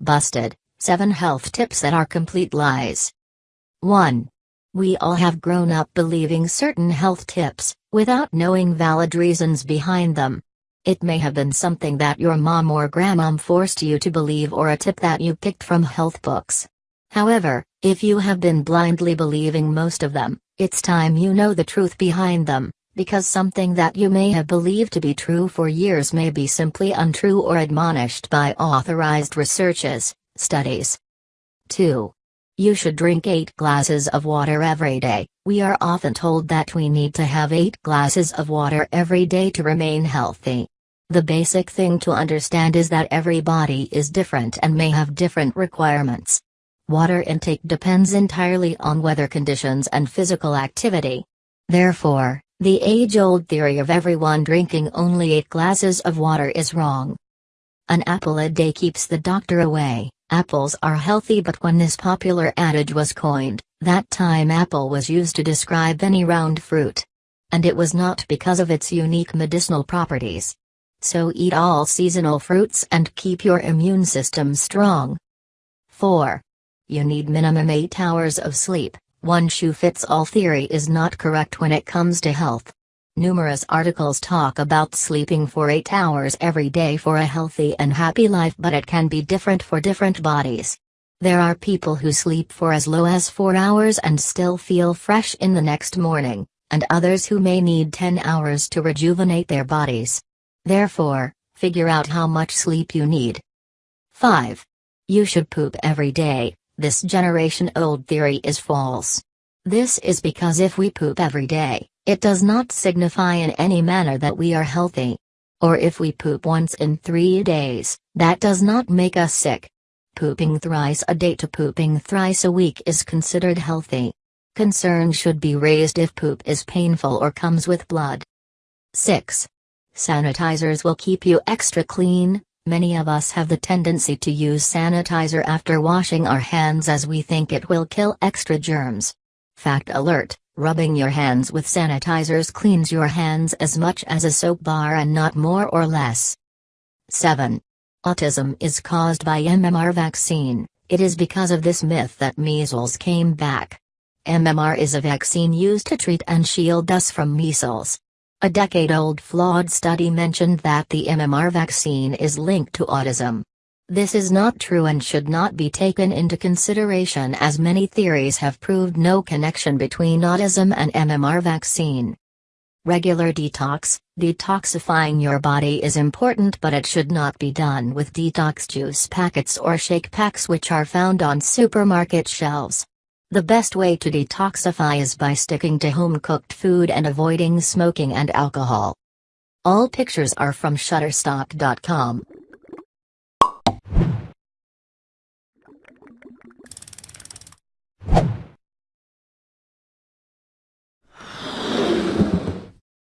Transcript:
Busted 7 Health Tips That Are Complete Lies. 1. We all have grown up believing certain health tips, without knowing valid reasons behind them. It may have been something that your mom or grandmom forced you to believe or a tip that you picked from health books. However, if you have been blindly believing most of them, it's time you know the truth behind them, because something that you may have believed to be true for years may be simply untrue or admonished by authorized researches, studies. 2. You should drink 8 glasses of water every day. We are often told that we need to have 8 glasses of water every day to remain healthy. The basic thing to understand is that every body is different and may have different requirements. Water intake depends entirely on weather conditions and physical activity. Therefore, the age-old theory of everyone drinking only 8 glasses of water is wrong. An apple a day keeps the doctor away. Apples are healthy but when this popular adage was coined, that time apple was used to describe any round fruit. And it was not because of its unique medicinal properties. So eat all seasonal fruits and keep your immune system strong. 4. You need minimum 8 hours of sleep. One shoe fits all theory is not correct when it comes to health. Numerous articles talk about sleeping for 8 hours every day for a healthy and happy life but it can be different for different bodies. There are people who sleep for as low as 4 hours and still feel fresh in the next morning, and others who may need 10 hours to rejuvenate their bodies. Therefore, figure out how much sleep you need. 5. You should poop every day, this generation old theory is false. This is because if we poop every day, it does not signify in any manner that we are healthy. Or if we poop once in three days, that does not make us sick. Pooping thrice a day to pooping thrice a week is considered healthy. Concern should be raised if poop is painful or comes with blood. 6. Sanitizers will keep you extra clean. Many of us have the tendency to use sanitizer after washing our hands as we think it will kill extra germs. Fact alert Rubbing your hands with sanitizers cleans your hands as much as a soap bar and not more or less. 7. Autism is caused by MMR vaccine, it is because of this myth that measles came back. MMR is a vaccine used to treat and shield us from measles. A decade-old flawed study mentioned that the MMR vaccine is linked to autism. This is not true and should not be taken into consideration as many theories have proved no connection between autism and MMR vaccine. Regular detox Detoxifying your body is important but it should not be done with detox juice packets or shake packs which are found on supermarket shelves. The best way to detoxify is by sticking to home-cooked food and avoiding smoking and alcohol. All pictures are from Shutterstock.com.